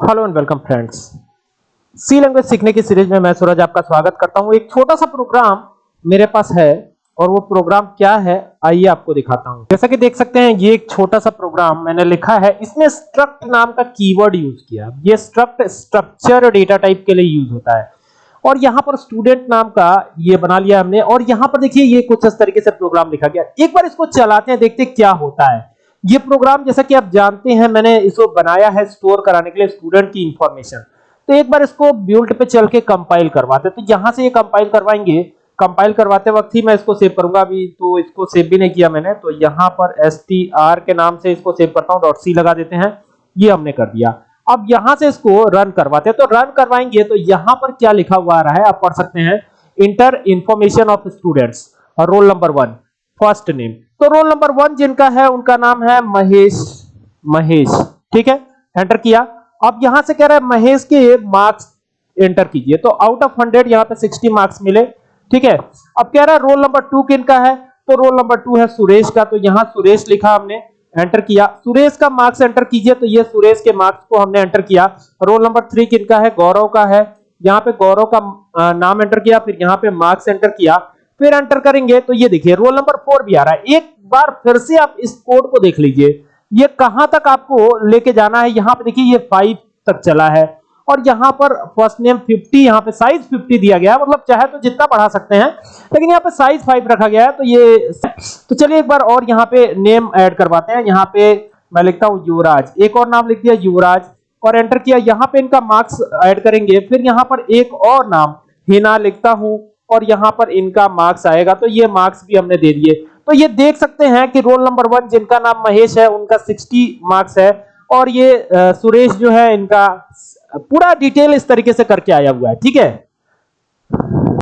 Hello and welcome friends. C language सीखने की series में मैं सूरज आपका स्वागत करता हूँ। एक छोटा सा प्रोग्राम मेरे पास है और वो प्रोग्राम क्या है, आइए आपको दिखाता हूँ। जैसा कि देख सकते हैं, ये एक छोटा सा प्रोग्राम मैंने लिखा है। इसमें स्ट्रक्ट नाम का कीवर्ड यूज़ किया ये स्ट्रक्ट स्ट्रक्चर डेटा टाइप के लिए यूज़ होता है। और यहाँ पर स्टूडेंट नाम का ये बना लिया हमने। और यहाँ पर देखिए, ये कुछ इस तरीके से प्रोग्राम लिखा गया। एक बार इसको चलाते हैं, देखते क्या होता है। ये प्रोग्राम जैसा कि आप जानते हैं, मैंने इसको बनाया है स्टोर कराने के लिए स्टूडेंट की इंफॉर्मेशन तो एक बार इसको बिल्ड पे चल के कंपाइल करवाते तो यहाँ से ये कंपाइल करवाएँगे। कंपाइल करवाते वक्त ही मैं इसको सेव करूँगा अभी तो इसको सेव भी नहीं किया मैंने। तो यहाँ पर str के नाम से इसको सेव करता हूँ डॉट सी लगा देते हैं। ये हमने कर दिया। अब यहाँ से इसको रन करवाते हैं। तो रन करवाएँगे तो यहाँ पर क्या लिखा हुआ आ रहा है, आप पढ़ सकते हैं। Enter information of students roll number one first name तो रोल नंबर वन जिनका है, उनका नाम है महेश महेश, ठीक है? एंटर किया। अब यहाँ से कह रहा है, महेश के मार्क्स एंटर कीजिए। तो आउट ऑफ़ 100 यहाँ पे 60 मार्क्स मिले, ठीक है? अब कह रहा है रोल नंबर टू किनका है? तो रोल नंबर टू है सुरेश का। तो यहाँ सुरेश लिखा हमने एंटर किया। सुरेश का मार्क्स एंटर कीजिए तो ये सुरेश के मार्क्स को हमने एंटर किया। रोल नंबर थ्री किनका है? गौरव का है। यहाँ पे गौरव का नाम एंटर किया, फिर यहाँ पे मार्क्स एंटर किया। फिर एंटर करेंगे तो ये देखिए रोल नंबर फोर भी आ रहा है। एक बार फिर से आप इस कोड को देख लीजिए। ये कहाँ तक आपको लेके जाना है? यहाँ पे देखिए, ये फाइव तक चला है। और यहाँ पर फ़र्स्ट नेम 50 यहाँ पे साइज़ 50 दिया गया मतलब चाहे तो जितना बढ़ा सकते हैं, लेकिन यहाँ पे साइज़ 5 रखा गया है तो ये तो चलिए एक बार और यहाँ पे नेम ऐड करवाते हैं। यहाँ पे मैं लिखता हूँ युवराज। एक और नाम लिख दिया युवराज, और एंटर किया। यहाँ पे इनका मार्क्स ऐड करेंगे। फिर यहाँ पर एक और नाम, हिना लिखता हूँ। और यहाँ पर इनका मार्क्स आएगा तो ये मार्क्स भी हमने दे दिए। तो ये देख सकते हैं कि रोल नंबर वन जिनका नाम महेश है, उनका 60 मार्क्स है और ये सुरेश जो है इनका, पूरा डिटेल इस तरीके से करके आया हुआ है, ठीक है?